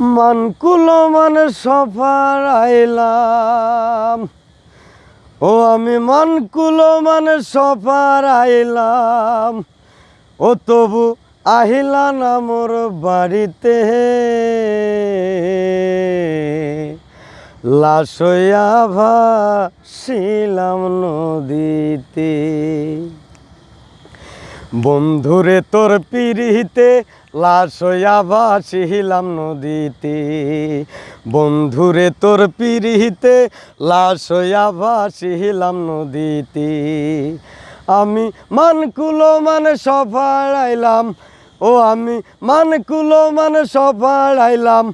মানকুলো মানে সফার আইলাম। ও আমি মানকুলো মানে সফার আইলাম। ও তবু আহিলা না মোর বাড়িতে। লাশয়া ভাসিলাম নদীতে। বন্ধুরে তোর পিড়িতে লাশ হইয়া ভাসিলাম নদীতে। বন্ধুরে তোর পিড়িতে লাশ হইয়া ভাসিলাম নদীতে। আমি মানকুলো মানে সফার আইলাম ও আমি মানকুলো মানে সফার আইলাম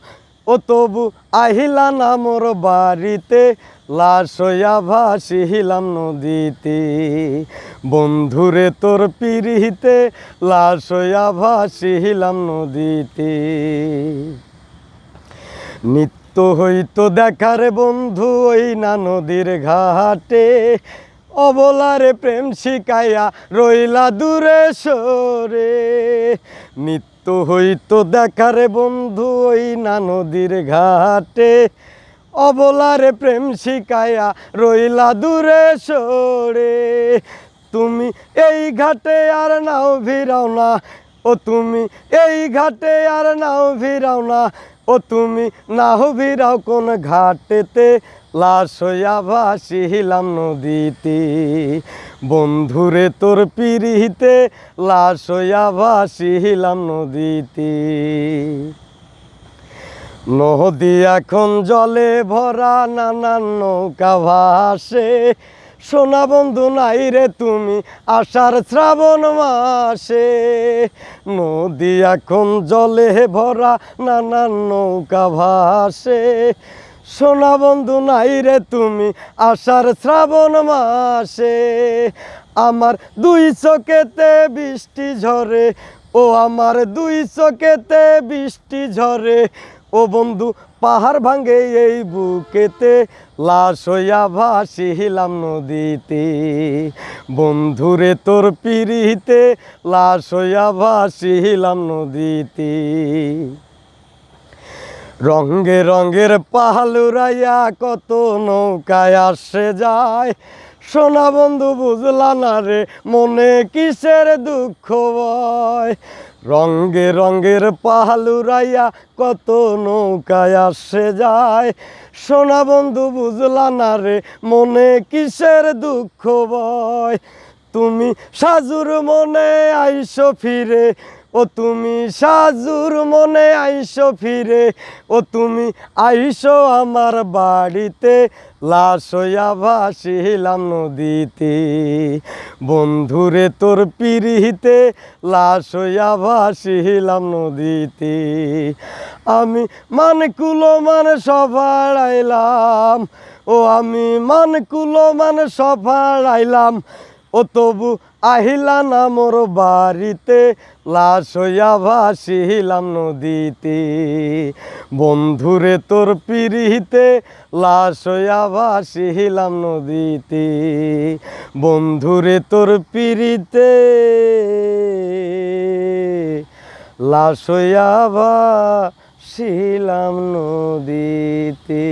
ও তবু আহিলা না মোর বাড়িতে। লাশ হইয়া ভাসিলাম নদীতে। বন্ধুরে তোর পিড়িতে লাশ হইয়া ভাসিলাম নদীতে। নিত্য হইতো দেখারে বন্ধু ওই না নদীর ঘাটে। অবলারে প্রেম শিকাইয়া রইলা দূরে সরে। নিত্য হইতো দেখারে বন্ধু ওই না নদীর ঘাটে। অবলারে প্রেম শিকাইয়া রইলা দূরে সরে। তুমি এই ঘাটে আর নাও ভিড়াও না, ও তুমি এই ঘাটে আর নাও ভিড়াও না, ও তুমি নাও ভিড়াও কোন ঘাটেতে। লাশ হইয়া ভাসিলাম নদীতে, বন্ধুরে তোর পিড়িতে। লাশ হইয়া ভাসিলাম নদীতে। নদী এখন জলে ভরা নানান নৌকা ভাসে। সোনা বন্ধু নাই রে তুমি আষাঢ় শ্রাবণ মাসে। নদী এখন জলে ভরা নানান নৌকা ভাসে। সোনা বন্ধু নাই রে তুমি আষাঢ় শ্রাবণ মাসে। আমার দুই চোখেতে বৃষ্টি ঝরে, ও আমার দুই চোখেতে বৃষ্টি ঝরে। ও বন্ধু, পাহাড় ভাঙে এই বুকেতে, লাশ হইয়া ভাসিলাম নদীতে। বন্ধুরে, তোর পিড়িতে, লাশ হইয়া ভাসিলাম নদীতে। রঙ্গে রঙ্গের পাহালুরাইয়া কত নৌকায় আসে যায়। সোনা বন্ধু, বুঝলা না রে, মনে কিসের দুঃখ বয় রঙ্গে রঙ্গের পাহালুরাইয়া কত নৌকায় আসে যায়। সোনা বন্ধু, বুঝলা না রে, মনে কিসের দুঃখ বয়? তুমি সাজুর মনে আইসো ফিরে ও তুমি সাজুর মনে আইসো ফিরে, ও তুমি আইসো আমার বাড়িতে। লাশ হইয়া ভাসিলাম নদীতে। বন্ধুরে তোর পিড়িতে লাশ হইয়া ভাসিলাম নদীতে। আমি মানকুলো মানে সবার আইলাম ও আমি মানকুলো মানে সবার আইলাম ও তবু আহিলা না মোর বাড়িতে, লাশ ভাসিলাম নদীতে। বন্ধুরে তোর পিড়িতে, লাশ ভাসিলাম নদীতে। বন্ধুরে তোর পিড়িতে, লাশ ভাসিলাম নদীতে।